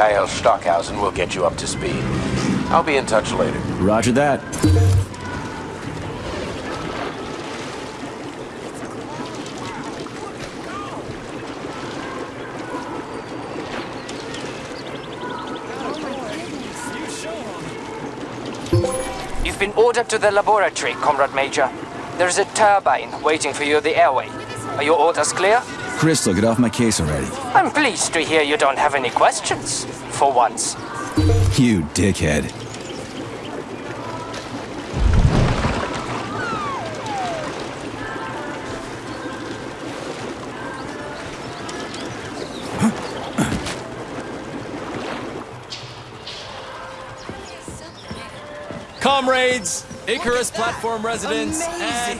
IL Stockhausen will get you up to speed. I'll be in touch later. Roger that. You've been ordered to the laboratory, Comrade Major. There's a turbine waiting for you at the airway. Are your orders clear? Crystal, get off my case already. I'm pleased to hear you don't have any questions. For once. You dickhead. Comrades, Icarus platform residents, and